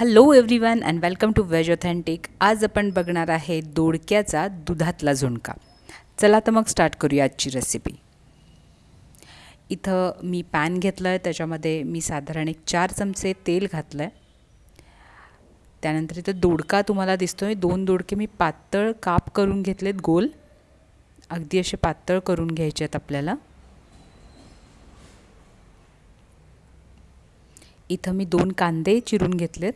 Hello everyone and welcome to Veg Authentic आज आपण बघणार आहे दोडक्याचा दुधातला झुणका. चला तर मग स्टार्ट करूया आजची रेसिपी इथं मी पॅन घेतलं आहे त्याच्यामध्ये मी साधारण एक चार चमचे तेल घातलं आहे त्यानंतर इथं दोडका तुम्हाला दिसतो आहे दोन दोडके मी पातळ काप करून घेतलेत गोल. अगदी असे पातळ करून घ्यायचे आहेत आपल्याला. इथं मी दोन कांदे चिरून घेतलेत.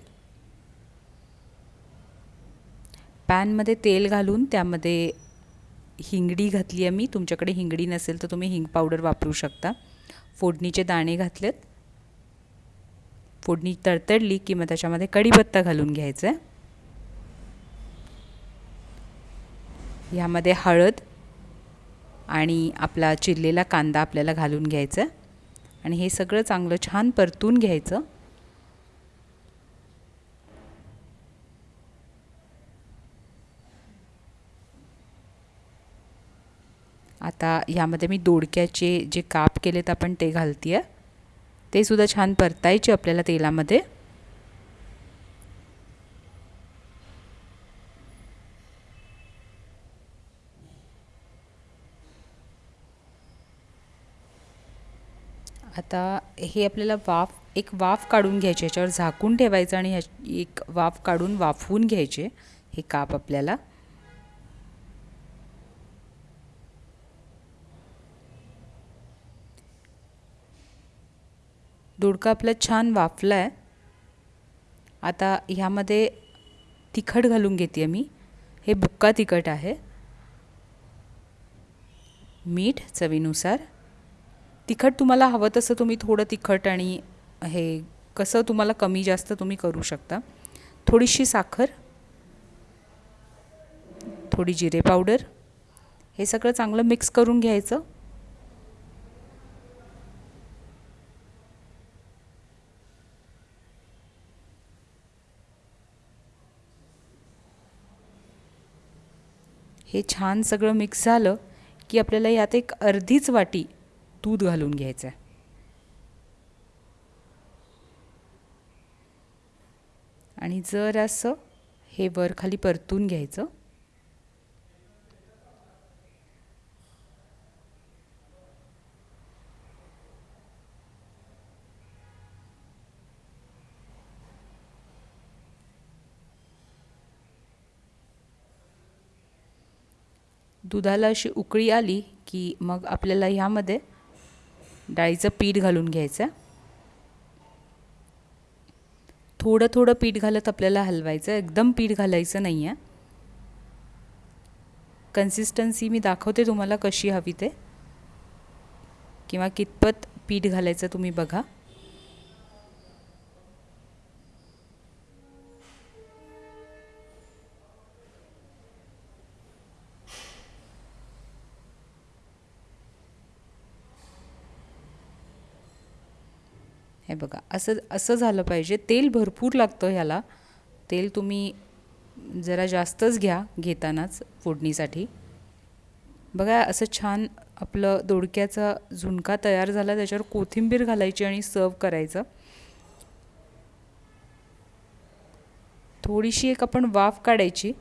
पॅनमध्ये तेल घालून त्यामध्ये हिंगडी घातली आहे मी. तुमच्याकडे हिंगडी नसेल तर तुम्ही हिंग पावडर वापरू शकता. फोडणीचे दाणे घातलेत. फोडणी तडतडली की मग त्याच्यामध्ये कढीपत्ता घालून घ्यायचं आहे. ह्यामध्ये हळद आणि आपला चिरलेला कांदा आपल्याला घालून घ्यायचा आणि हे सगळं चांगलं छान परतून घ्यायचं. आता ह्यामध्ये मी दोडक्याचे जे काप केलेत आपण ते घालते आहे ते सुद्धा छान परतायचे आपल्याला तेलामध्ये. आता हे आपल्याला वाफ एक वाफ काढून घ्यायची याच्यावर झाकून ठेवायचं आणि ह्या एक वाफ काढून वाफवून घ्यायचे हे काप आपल्याला. दोडका आपला छान वाफला आहे आता ह्यामध्ये तिखट घालून घेते मी. हे बुक्का तिखट आहे. मीठ चवीनुसार. तिखट तुम्हाला हवं तसं तुम्ही थोडं तिखट आणि हे कसं तुम्हाला कमी जास्त तुम्ही करू शकता. थोडीशी साखर. थोडी जिरे पावडर. हे सगळं चांगलं मिक्स करून घ्यायचं. हे छान सगळं मिक्स झालं की आपल्याला यात एक अर्धीच वाटी दूध घालून घ्यायचं आहे आणि जर असं हे वर खाली परतून घ्यायचं. दुधाला अशी उकळी आली की मग आपल्याला ह्यामध्ये डाळीचं पीठ घालून घ्यायचं. थोडं थोडं पीठ घालत आपल्याला हलवायचं. एकदम पीठ घालायचं नाही आहे कन्सिस्टन्सी मी दाखवते तुम्हाला कशी हवी ते. किंवा कितपत पीठ घालायचं तुम्ही बघा. हे बघा असं असं झालं पाहिजे. तेल भरपूर लागतं ह्याला. तेल तुम्ही जरा जास्तच घ्या घेतानाच फोडणीसाठी. बघा असं छान आपलं दोडक्याचा झुणका तयार झाला त्याच्यावर कोथिंबीर घालायची आणि सर्व करायचं. थोडीशी एक आपण वाफ काढायची.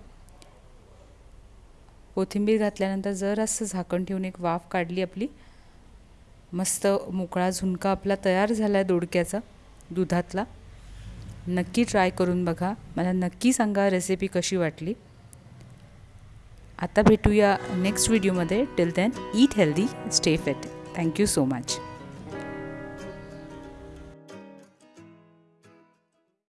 कोथिंबीर घातल्यानंतर जर असं झाकण ठेवून एक वाफ काढली आपली. मस्त मोकळा झुणका आपला तयार झाला आहे दोडक्याचा दुधातला. नक्की ट्राय करून बघा. मला नक्की सांगा रेसिपी कशी वाटली. आता भेटूया नेक्स्ट व्हिडिओमध्ये till then eat healthy stay fit thank you so much